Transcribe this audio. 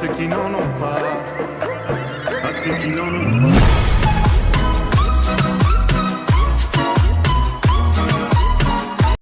Assim qui não ont pas, assim que qui n'en ont.